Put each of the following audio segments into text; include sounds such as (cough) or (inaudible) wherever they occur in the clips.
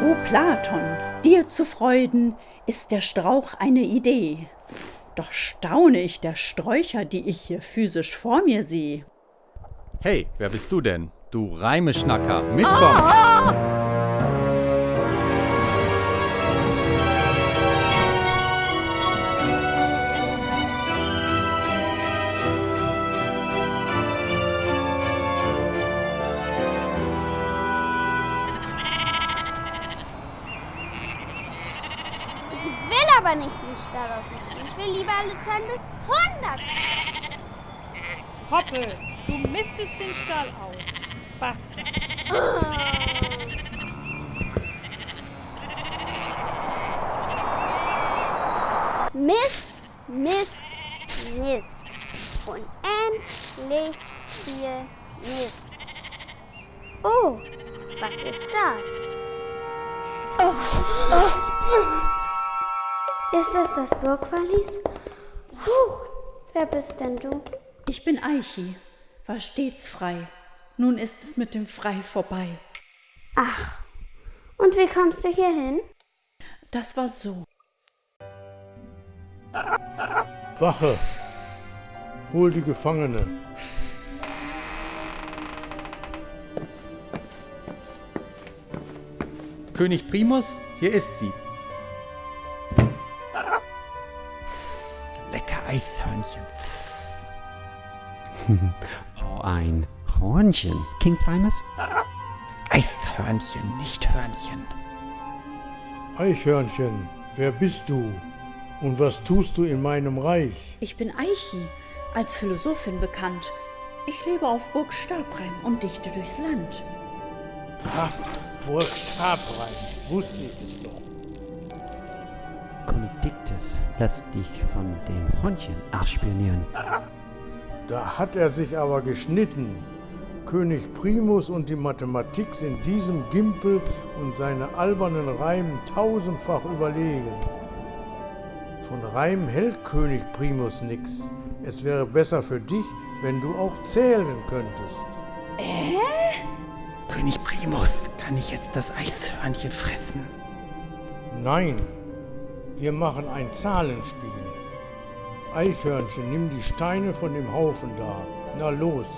O Platon, dir zu freuden, ist der Strauch eine Idee. Doch staune ich der Sträucher, die ich hier physisch vor mir sehe. Hey, wer bist du denn? Du Reimeschnacker, mitkommen! Ich aber nicht den Stall aufmisten. Ich will lieber bis 100. Hoppel, du mistest den Stall aus. Basta. Mist, Mist, Mist. Unendlich viel Mist. Oh, was ist das? Oh, oh. Ist das das Burgverlies? Huch, wer bist denn du? Ich bin Eichi, war stets frei. Nun ist es mit dem Frei vorbei. Ach, und wie kommst du hier hin? Das war so. Wache! Hol die Gefangene. König Primus, hier ist sie. Eishörnchen. (laughs) Oh, ein Hornchen. King Primus? Eishörnchen, nicht Hörnchen. Eichhörnchen, wer bist du? Und was tust du in meinem Reich? Ich bin Eichi, als Philosophin bekannt. Ich lebe auf Burg Stabreim und dichte durchs Land. Ach, Burg Stabrein, wusste ich es doch. König Diktes lässt dich von dem Hornchen ausspionieren. Da hat er sich aber geschnitten. König Primus und die Mathematik sind diesem Gimpel und seine albernen Reimen tausendfach überlegen. Von Reimen hält König Primus nix. Es wäre besser für dich, wenn du auch zählen könntest. König Primus, kann ich jetzt das Eishörnchen fressen? Nein, wir machen ein Zahlenspiel. Eichhörnchen, nimm die Steine von dem Haufen da. Na los.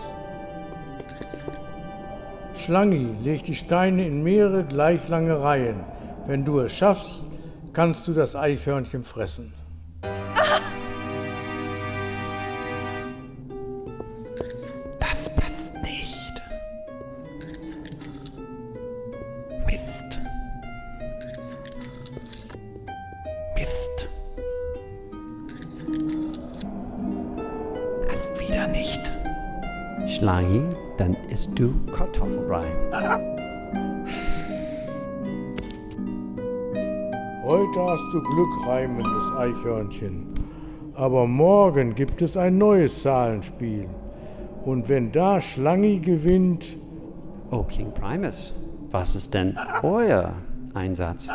Schlangi, leg die Steine in mehrere gleich lange Reihen. Wenn du es schaffst, kannst du das Eichhörnchen fressen. Das passt nicht. Mist. Nicht. Schlangi, dann isst du Kartoffelbrei. Heute hast du Glück, reimendes Eichhörnchen. Aber morgen gibt es ein neues Zahlenspiel. Und wenn da Schlangi gewinnt, Oh, King Primus, was ist denn euer Einsatz?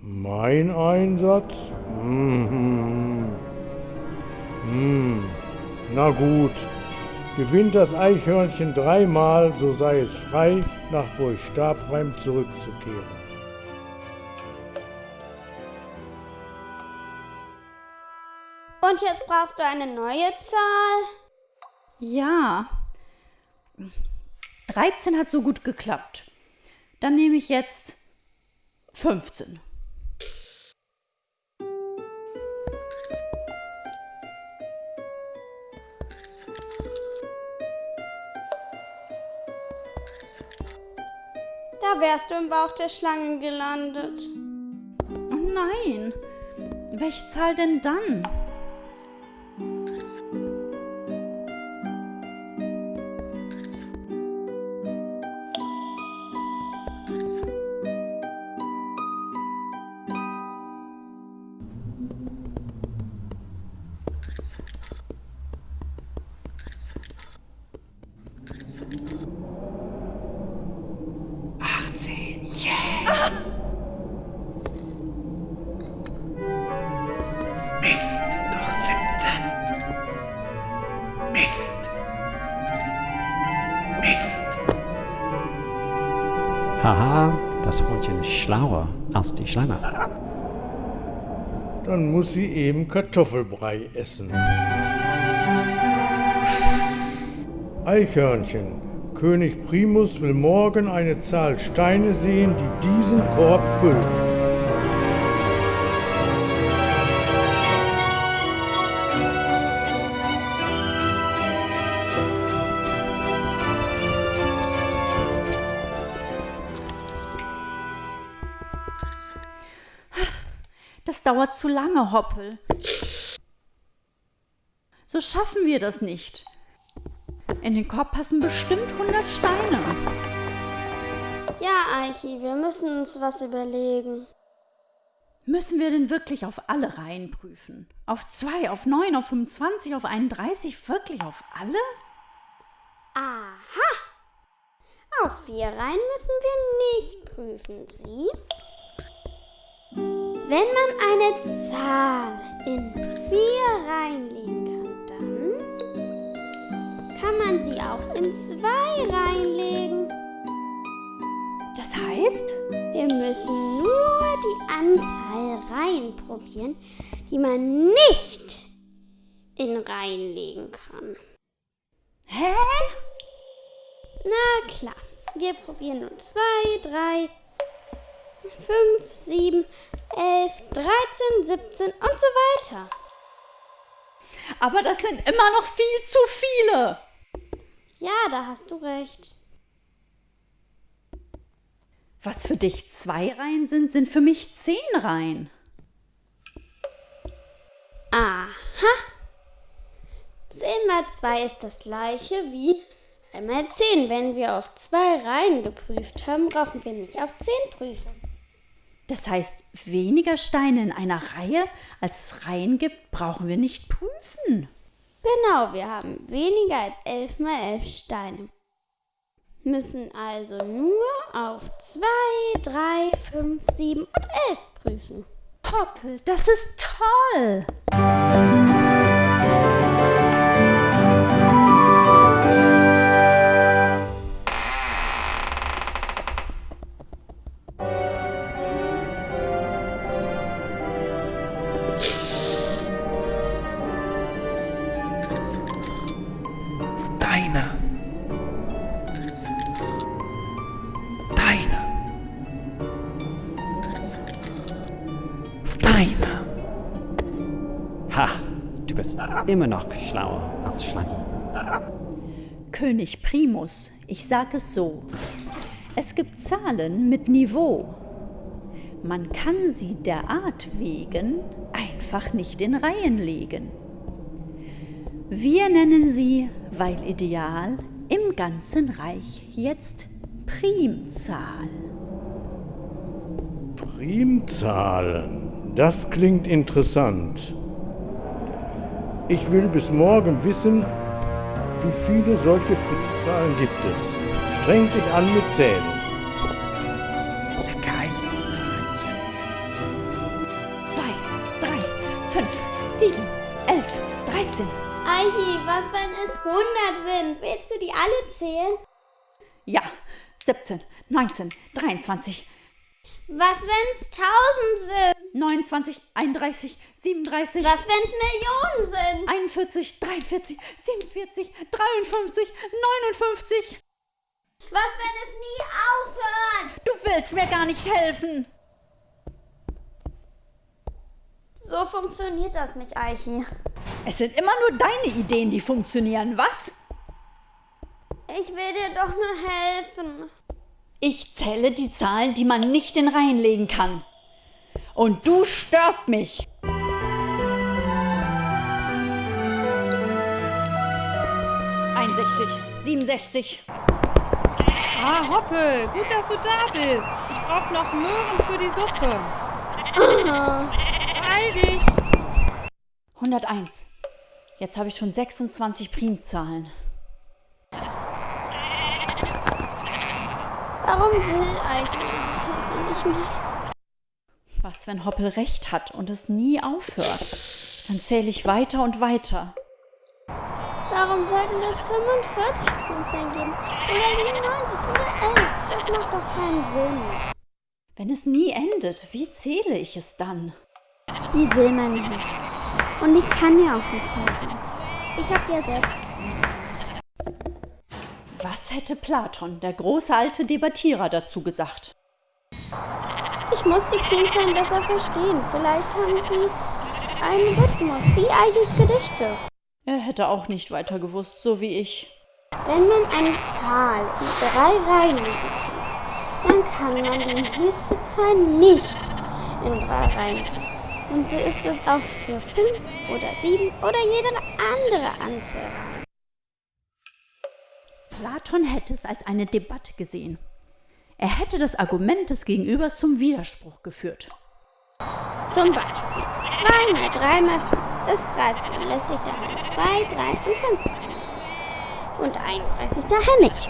mein Einsatz? Mhm. Hm. Na gut. Gewinnt das Eichhörnchen dreimal, so sei es frei, nach Burg Stabreim zurückzukehren. Und jetzt brauchst du eine neue Zahl? Ja. 13 hat so gut geklappt. Dann nehme ich jetzt 15. wärst du im Bauch der Schlange gelandet. Oh nein. Welche Zahl denn dann? Haha, das Hühnchen ist schlauer als die Schlange. Dann muss sie eben Kartoffelbrei essen. Eichhörnchen. König Primus will morgen eine Zahl Steine sehen, die diesen Korb füllt. Das dauert zu lange, Hoppel. So schaffen wir das nicht. In den Korb passen bestimmt 100 Steine. Ja, Eichi, wir müssen uns was überlegen. Müssen wir denn wirklich auf alle Reihen prüfen? Auf 2, auf 9, auf 25, auf 31? Wirklich auf alle? Aha! Auf vier Reihen müssen wir nicht prüfen. Sie? Wenn man eine Zahl in vier Reihen legen kann, dann kann man sie auch in zwei Reihen legen. Das heißt, Wir müssen nur die Anzahl Reihen probieren, die man nicht in Reihen legen kann. hä? Na klar, wir probieren nun 2, 3, 5, 7, 11, 13, 17 und so weiter. Aber das sind immer noch viel zu viele. Ja, da hast du recht. Was für dich zwei Reihen sind, sind für mich zehn Reihen. Aha. 10 mal 2 ist das gleiche wie 3 mal 10. Wenn wir auf zwei Reihen geprüft haben, brauchen wir nicht auf 10 prüfen. Das heißt, weniger Steine in einer Reihe, als es Reihen gibt, brauchen wir nicht prüfen. Genau, wir haben weniger als 11 mal 11 Steine. Müssen also nur auf 2, 3, 5, 7 und 11 prüfen. Hoppel, das ist toll. Immer noch schlauer als Schlange. König Primus, ich sage es so. Es gibt Zahlen mit Niveau. Man kann sie der Art wegen einfach nicht in Reihen legen. Wir nennen sie, weil ideal, im ganzen Reich jetzt Primzahl. Primzahlen. Das klingt interessant. Ich will bis morgen wissen, wie viele solche Primzahlen gibt es. Streng dich an mit Zählen. Geil. Zwei, drei, fünf, sieben, elf, dreizehn. Eichi, was wenn es 100 sind? Willst du die alle zählen? Ja, 17, 19, 23, Was wenn es 1000 sind? 29, 31, 37, Was wenn es Millionen sind? 41, 43, 47, 53, 59. Was wenn es nie aufhört? Du willst mir gar nicht helfen. So funktioniert das nicht, Eichi. Es sind immer nur deine Ideen, die funktionieren, was? Ich will dir doch nur helfen. Ich zähle die Zahlen, die man nicht in Reihen legen kann. Und du störst mich. Einundsechzig, 67, Ah, Hoppel, gut, dass du da bist. Ich brauche noch Möhren für die Suppe. Beeil dich. 101. Jetzt habe ich schon 26 Primzahlen. Warum will meine Hilfe nicht mehr? Was, wenn Hoppel recht hat und es nie aufhört? Dann zähle ich weiter und weiter. Warum sollten das 45 Primzahlen geben? Oder 97 oder 11? Das macht doch keinen Sinn. Wenn es nie endet, wie zähle ich es dann? Sie will mir nicht helfen. Und ich kann ihr auch nicht helfen. Ich habe ja selbst Was hätte Platon, der große alte Debattierer, dazu gesagt? Ich muss die Primzahlen besser verstehen. Vielleicht haben sie einen Rhythmus, wie Eiches Gedichte. Er hätte auch nicht weiter gewusst, so wie ich. Wenn man eine Zahl in drei Reihen legen kann, dann kann man die nächste Zahl nicht in drei Reihen legen. Und so ist es auch für fünf oder sieben oder jede andere Anzahl. Platon hätte es als eine Debatte gesehen. Er hätte das Argument des Gegenübers zum Widerspruch geführt. Zum Beispiel 2 mal 3 mal 5 ist 30. Dann lässt sich daher 2, 3 und 5 rein. Und 31 daher nicht.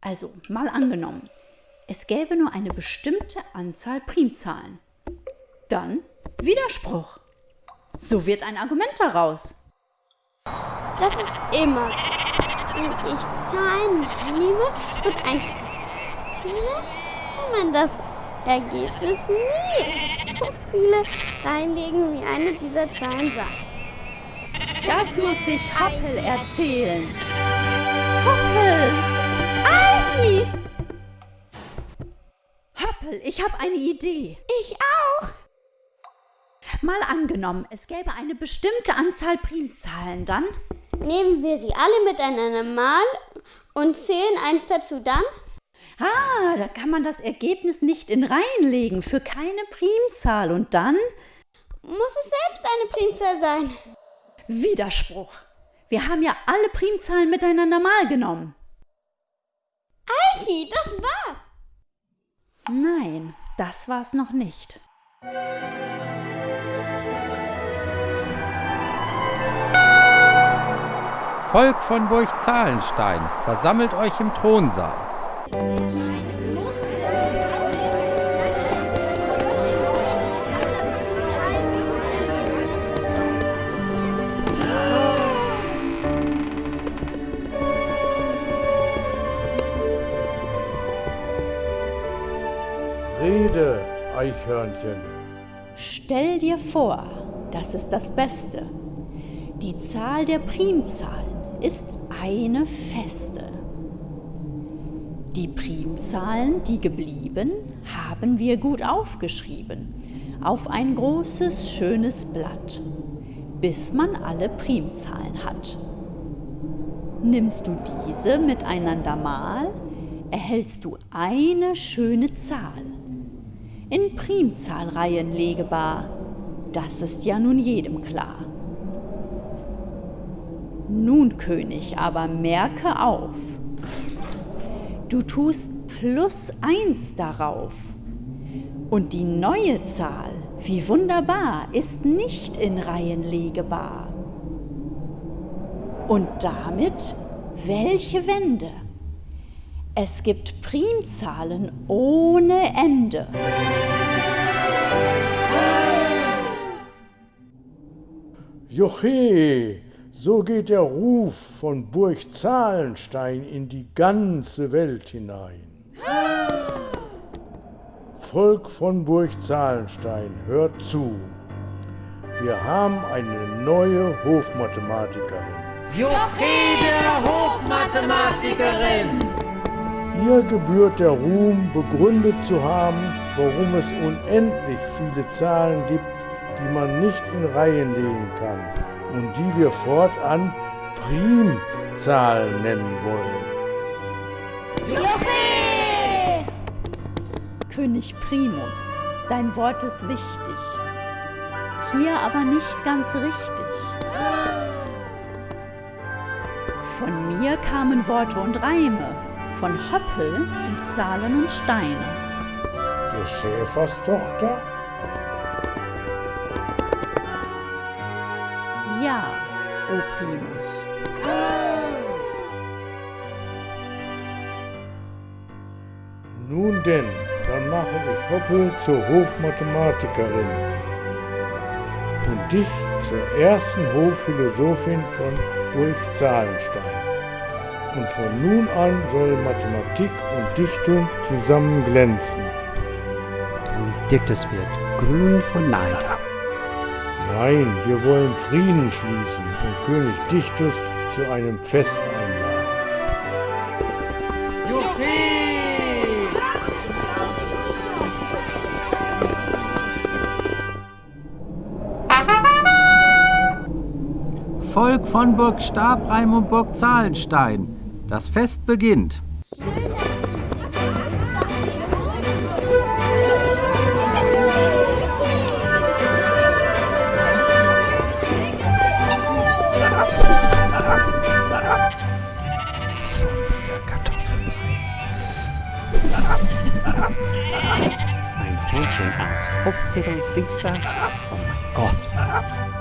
Also, mal angenommen, es gäbe nur eine bestimmte Anzahl Primzahlen. Dann Widerspruch. So wird ein Argument daraus. Das ist immer so. Wenn ich Zahlen nehme und eins dazu zähle, kann man das Ergebnis nie so viele reinlegen, wie eine dieser Zahlen sagt. Das muss sich Hoppel erzählen. Hoppel! Ei, Hoppel, ich habe eine Idee. ich auch. Mal angenommen, es gäbe eine bestimmte Anzahl Primzahlen, dann Nehmen wir sie alle miteinander mal und zählen eins dazu dann? Ah, da kann man das Ergebnis nicht in Reihen legen für keine Primzahl und dann Muss es selbst eine Primzahl sein? Widerspruch. Wir haben ja alle Primzahlen miteinander mal genommen. Eichi, das war's. Nein, das war's noch nicht. Volk von Burg Zahlenstein, versammelt euch im Thronsaal. Rede, Eichhörnchen. Stell dir vor, das ist das Beste. Die Zahl der Primzahlen ist eine feste. Die Primzahlen, die geblieben, haben wir gut aufgeschrieben auf ein großes, schönes Blatt, bis man alle Primzahlen hat. Nimmst du diese miteinander mal, erhältst du eine schöne Zahl. In Primzahlreihen legbar, das ist ja nun jedem klar. Nun, König, aber merke auf, du tust plus eins darauf. Und die neue Zahl, wie wunderbar, ist nicht in Reihen legbar. Und damit welche Wende? Es gibt Primzahlen ohne Ende. Joche, so geht der Ruf von Burg Zahlenstein in die ganze Welt hinein. Volk von Burg Zahlenstein, hört zu. Wir haben eine neue Hofmathematikerin. Jochede Hofmathematikerin! Ihr gebührt der Ruhm, begründet zu haben, warum es unendlich viele Zahlen gibt, die man nicht in Reihen legen kann und die wir fortan Primzahlen nennen wollen. König Primus, dein Wort ist wichtig. Hier aber nicht ganz richtig. Von mir kamen Worte und Reime, von Hoppel die Zahlen und Steine. Der Schäferstochter? Ja, o Primus. Nun denn, dann mache ich Hoppel zur Hofmathematikerin und dich zur ersten Hofphilosophin von Burg Zahlenstein. Und von nun an soll Mathematik und Dichtung zusammen glänzen. Dictus wird grün vor Neid. Nein, wir wollen Frieden schließen und König Dichtus zu einem Fest einladen. Volk von Burg Stabreim und Burg Zahlenstein. Das Fest beginnt. Hähnchen aus Hofviertel, Dings da. Oh mein Gott.